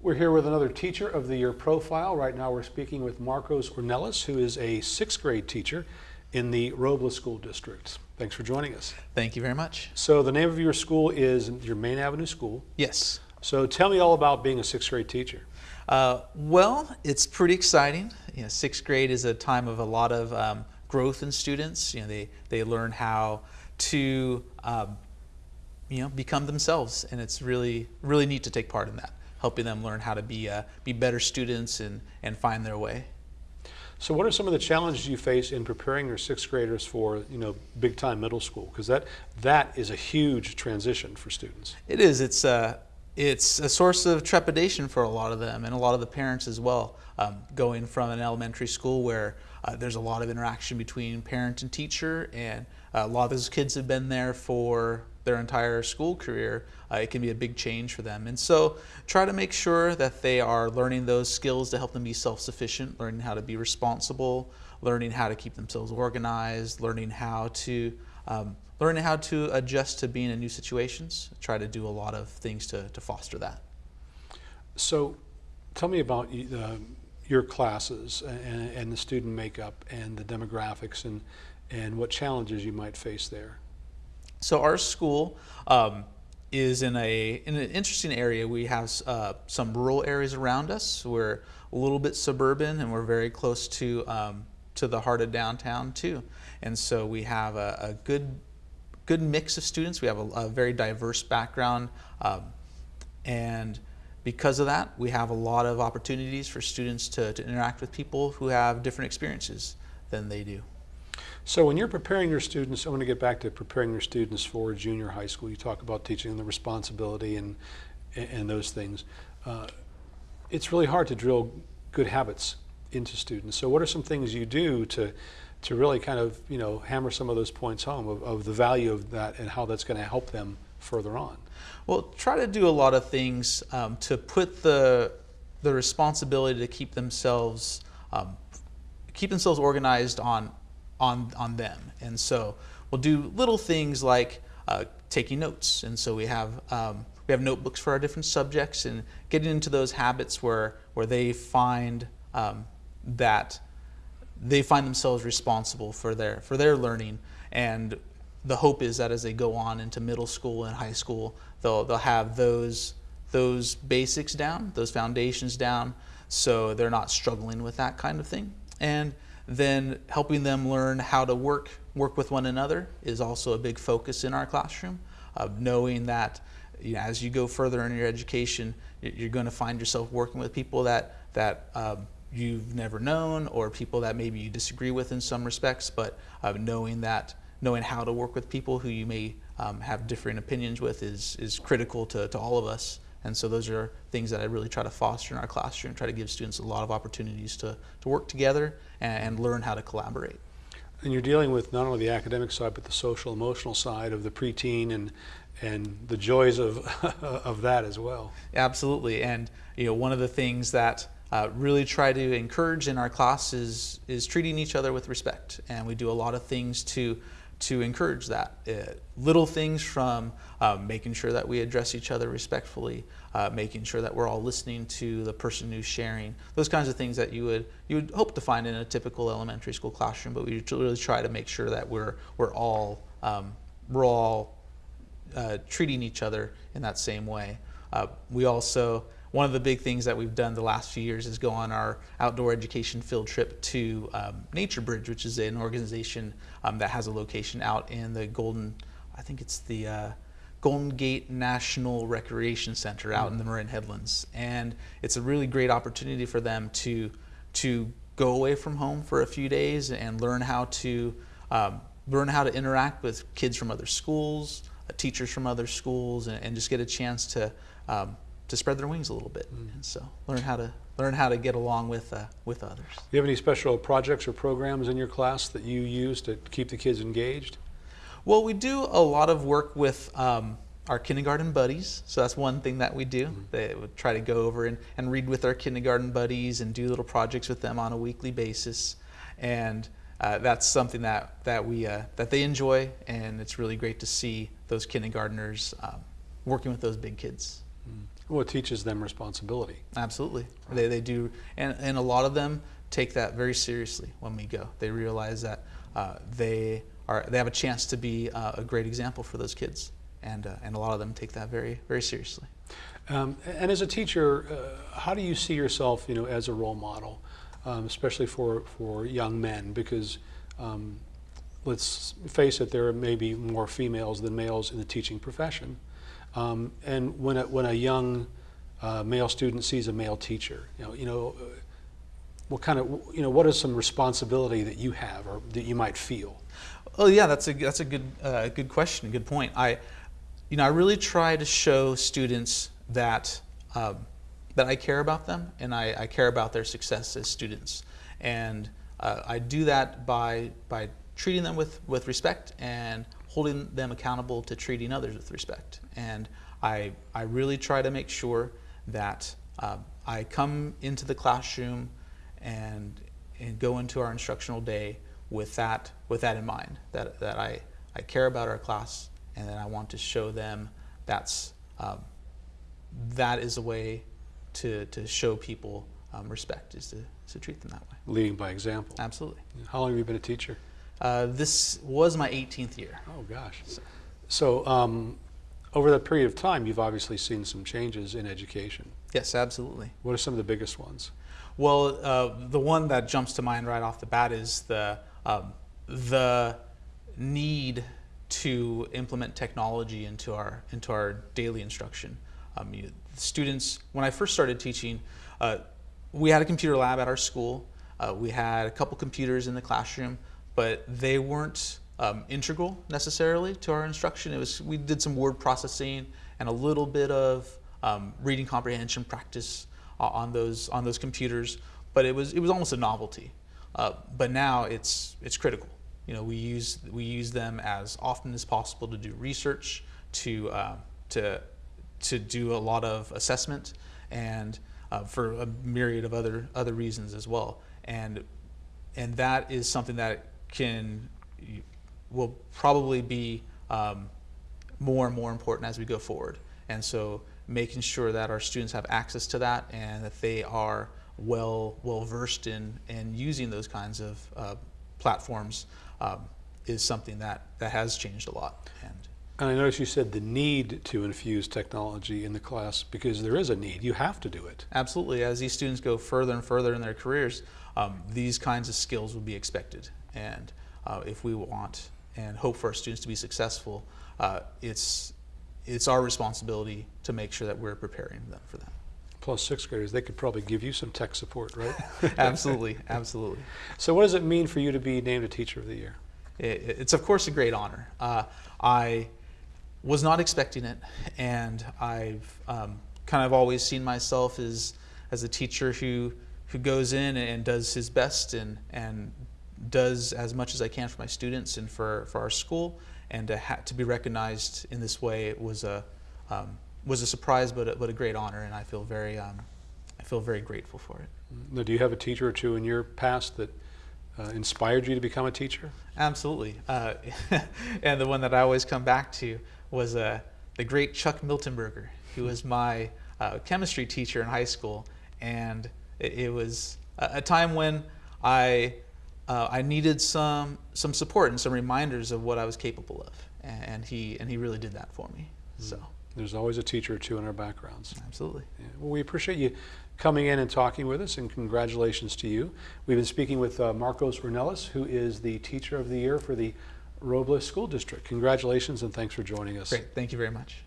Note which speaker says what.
Speaker 1: We're here with another Teacher of the Year profile. Right now we're speaking with Marcos Ornelas, who is a sixth grade teacher in the Robla School District. Thanks for joining us.
Speaker 2: Thank you very much.
Speaker 1: So the name of your school is your Main Avenue School.
Speaker 2: Yes.
Speaker 1: So tell me all about being a sixth grade teacher.
Speaker 2: Uh, well, it's pretty exciting. You know, sixth grade is a time of a lot of um, growth in students. You know, they, they learn how to um, you know, become themselves, and it's really, really neat to take part in that helping them learn how to be, uh, be better students and, and find their way.
Speaker 1: So what are some of the challenges you face in preparing your sixth graders for, you know, big time middle school? Because that, that is a huge transition for students.
Speaker 2: It is. It's, uh, it's a source of trepidation for a lot of them and a lot of the parents as well. Um, going from an elementary school where uh, there's a lot of interaction between parent and teacher and uh, a lot of those kids have been there for their entire school career, uh, it can be a big change for them. And so try to make sure that they are learning those skills to help them be self-sufficient, learning how to be responsible, learning how to keep themselves organized, learning how to um, learning how to adjust to being in new situations. Try to do a lot of things to, to foster that.
Speaker 1: So tell me about uh, your classes and, and the student makeup and the demographics and, and what challenges you might face there.
Speaker 2: So our school um, is in a in an interesting area. We have uh, some rural areas around us. We're a little bit suburban, and we're very close to um, to the heart of downtown too. And so we have a, a good good mix of students. We have a, a very diverse background, um, and because of that, we have a lot of opportunities for students to, to interact with people who have different experiences than they do.
Speaker 1: So when you're preparing your students, I want to get back to preparing your students for junior high school. You talk about teaching them the responsibility and, and those things. Uh, it's really hard to drill good habits into students. So what are some things you do to, to really kind of, you know, hammer some of those points home of, of the value of that and how that's going to help them further on?
Speaker 2: Well, try to do a lot of things um, to put the, the responsibility to keep themselves um, keep themselves organized on on, on them. And so we'll do little things like uh, taking notes. And so we have, um, we have notebooks for our different subjects and getting into those habits where, where they find um, that they find themselves responsible for their, for their learning. And the hope is that as they go on into middle school and high school, they'll, they'll have those, those basics down, those foundations down, so they're not struggling with that kind of thing. And then helping them learn how to work work with one another is also a big focus in our classroom. Of knowing that you know, as you go further in your education, you're going to find yourself working with people that that um, you've never known, or people that maybe you disagree with in some respects. But uh, knowing that knowing how to work with people who you may um, have different opinions with is is critical to, to all of us. And so those are things that I really try to foster in our classroom, try to give students a lot of opportunities to, to work together and, and learn how to collaborate.
Speaker 1: And you're dealing with not only the academic side, but the social emotional side of the preteen and and the joys of of that as well.
Speaker 2: Absolutely, and you know one of the things that uh, really try to encourage in our class is is treating each other with respect, and we do a lot of things to to encourage that. Uh, little things from uh, making sure that we address each other respectfully, uh, making sure that we're all listening to the person who's sharing, those kinds of things that you would you would hope to find in a typical elementary school classroom. But we really try to make sure that we're we're all um, we're all uh, treating each other in that same way. Uh, we also one of the big things that we've done the last few years is go on our outdoor education field trip to um, NatureBridge, which is an organization um, that has a location out in the Golden, I think it's the uh, Golden Gate National Recreation Center out mm -hmm. in the Marin Headlands. And it's a really great opportunity for them to, to go away from home for a few days and learn how to, um, learn how to interact with kids from other schools, uh, teachers from other schools, and, and, just get a chance to um, to spread their wings a little bit, mm. and so learn how to learn how to get along with uh, with others. Do
Speaker 1: you have any special projects or programs in your class that you use to keep the kids engaged?
Speaker 2: Well, we do a lot of work with um, our kindergarten buddies, so that's one thing that we do. Mm -hmm. They would try to go over and, and read with our kindergarten buddies and do little projects with them on a weekly basis, and uh, that's something that that we uh, that they enjoy, and it's really great to see those kindergartners um, working with those big kids.
Speaker 1: Mm. Well, it teaches them responsibility.
Speaker 2: Absolutely, they, they do, and, and a lot of them take that very seriously when we go. They realize that uh, they are they have a chance to be uh, a great example for those kids, and uh, and a lot of them take that very very seriously.
Speaker 1: Um, and as a teacher, uh, how do you see yourself, you know, as a role model, um, especially for, for young men? Because um, let's face it, there may be more females than males in the teaching profession. Um, and when a, when a young uh, male student sees a male teacher, you know, you know, uh, what kind of, you know, what is some responsibility that you have or that you might feel?
Speaker 2: Oh yeah, that's a that's a good uh, good question, good point. I, you know, I really try to show students that um, that I care about them and I, I, care about their success as students, and uh, I do that by by treating them with with respect and holding them accountable to treating others with respect. And I I really try to make sure that uh, I come into the classroom and and go into our instructional day with that with that in mind that that I I care about our class and that I want to show them that's um, that is a way to, to show people um, respect is to, to treat them that way.
Speaker 1: Leading by example.
Speaker 2: Absolutely.
Speaker 1: How long have you been a teacher?
Speaker 2: Uh, this was my 18th year.
Speaker 1: Oh gosh. So um, over that period of time, you've obviously seen some changes in education.
Speaker 2: Yes, absolutely.
Speaker 1: What are some of the biggest ones?
Speaker 2: Well, uh, the one that jumps to mind right off the bat is the um, the need to implement technology into our into our daily instruction. Um, you, students, when I first started teaching, uh, we had a computer lab at our school. Uh, we had a couple computers in the classroom, but they weren't um, integral necessarily to our instruction. It was we did some word processing and a little bit of um, reading comprehension practice on those on those computers, but it was it was almost a novelty. Uh, but now it's it's critical. You know, we use we use them as often as possible to do research, to uh, to to do a lot of assessment, and uh, for a myriad of other other reasons as well. And and that is something that can will probably be um, more and more important as we go forward. And so making sure that our students have access to that and that they are well well versed in in using those kinds of uh, platforms um, is something that that has changed a lot. And
Speaker 1: and I noticed you said the need to infuse technology in the class because there is a need. You have to do it.
Speaker 2: Absolutely. As these students go further and further in their careers, um, these kinds of skills will be expected. And uh, if we want and hope for our students to be successful, uh, it's it's our responsibility to make sure that we're preparing them for that.
Speaker 1: Plus sixth graders, they could probably give you some tech support, right?
Speaker 2: absolutely, absolutely.
Speaker 1: So what does it mean for you to be named a Teacher of the Year?
Speaker 2: It, it's of course a great honor. Uh, I was not expecting it, and I've um, kind of always seen myself as as a teacher who who goes in and does his best and and does as much as I can for my students and for, for our school, and to, ha- to be recognized in this way was a um, was a surprise, but a, but a great honor, and I feel very um, I feel very grateful for it.
Speaker 1: Now, do you have a teacher or two in your past that uh, inspired you to become a teacher?
Speaker 2: Absolutely, uh, and the one that I always come back to was uh, the great Chuck Miltenberger, who was my uh, chemistry teacher in high school, and it, it was a, a time when I uh, I needed some some support and some reminders of what I was capable of, and he and he really did that for me. So
Speaker 1: mm. there's always a teacher or two in our backgrounds.
Speaker 2: Absolutely.
Speaker 1: Yeah. Well, we appreciate you coming in and talking with us, and congratulations to you. We've been speaking with uh, Marcos Ornelas, who is the Teacher of the Year for the Robla School District. Congratulations and thanks for joining us.
Speaker 2: Great. Thank you very much.